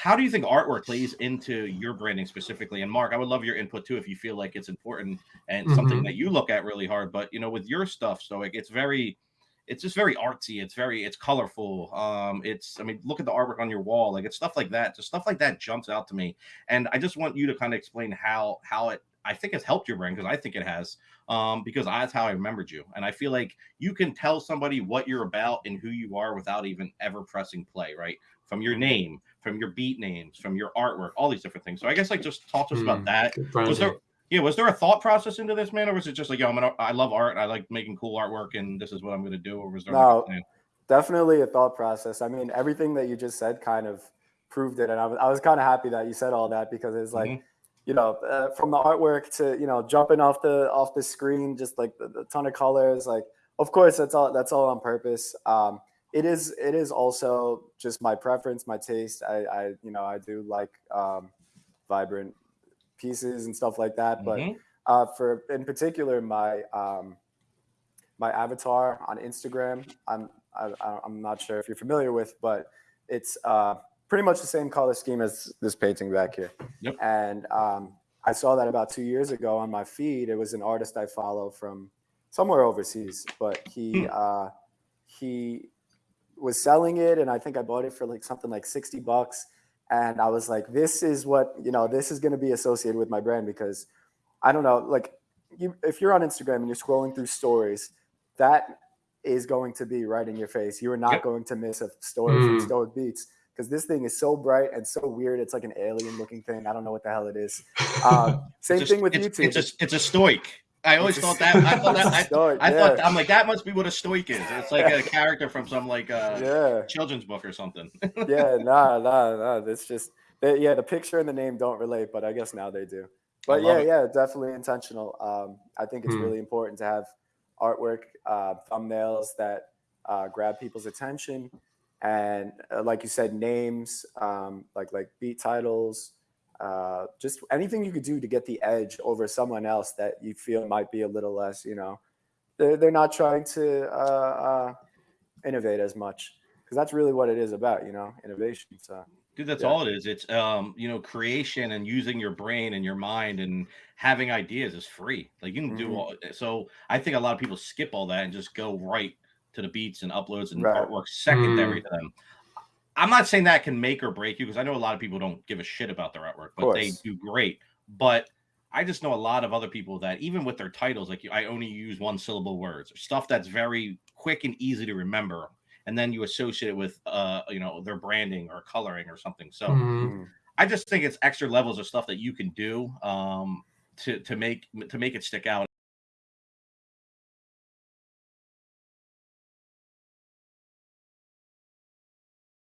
how do you think artwork plays into your branding specifically? And Mark, I would love your input too if you feel like it's important and mm-hmm. something that you look at really hard. But you know, with your stuff, Stoic, it's very it's just very artsy. It's very it's colorful. Um, it's I mean, look at the artwork on your wall. Like it's stuff like that. Just stuff like that jumps out to me. And I just want you to kind of explain how how it I think has helped your brand because I think it has. Um, because that's how I remembered you. And I feel like you can tell somebody what you're about and who you are without even ever pressing play, right? From your name, from your beat names, from your artwork, all these different things. So I guess like just talk to us mm, about that. Was there yeah, was there a thought process into this, man, or was it just like, yo, I'm gonna, I love art, I like making cool artwork, and this is what I'm gonna do, or was there? No, definitely a thought process. I mean, everything that you just said kind of proved it, and I was, I was kind of happy that you said all that because it's like. Mm-hmm you know, uh, from the artwork to you know jumping off the off the screen, just like the, the ton of colors. Like, of course, that's all that's all on purpose. Um, it is it is also just my preference, my taste. I, I you know I do like um, vibrant pieces and stuff like that. Mm-hmm. But uh, for in particular, my um, my avatar on Instagram, I'm I, I'm not sure if you're familiar with, but it's uh, pretty much the same color scheme as this painting back here. Yep. And um, I saw that about two years ago on my feed. It was an artist I follow from somewhere overseas, but he hmm. uh, he was selling it, and I think I bought it for like something like sixty bucks. And I was like, this is what you know. This is going to be associated with my brand because I don't know, like you, if you're on Instagram and you're scrolling through stories, that is going to be right in your face. You are not yep. going to miss a story mm. from hmm. Stoic Beats because this thing is so bright and so weird. It's like an alien looking thing. I don't know what the hell it is. Um, same thing with it's, YouTube. It's a, it's a stoic. I always thought that. I thought that. I, stoic, I yeah. thought I'm like that must be what a stoic is. It's like a character from some like uh, yeah. children's book or something. yeah, nah, nah, nah. It's just they, yeah, the picture and the name don't relate, but I guess now they do. But yeah, it. yeah, definitely intentional. Um, I think it's hmm. really important to have artwork, uh, thumbnails that uh, grab people's attention and uh, like you said, names, um, like like beat titles, uh, just anything you could do to get the edge over someone else that you feel might be a little less, you know, they're, they're not trying to uh, uh innovate as much because that's really what it is about, you know, innovation. So. Dude, that's yeah. all it is. It's um, you know, creation and using your brain and your mind and having ideas is free. Like you can mm-hmm. do all. So I think a lot of people skip all that and just go right to the beats and uploads and right. artwork secondary mm. to them. I'm not saying that can make or break you because I know a lot of people don't give a shit about their artwork, but they do great. But I just know a lot of other people that even with their titles, like I only use one syllable words or stuff that's very quick and easy to remember, and then you associate it with uh you know their branding or coloring or something. So mm. I just think it's extra levels of stuff that you can do um to to make to make it stick out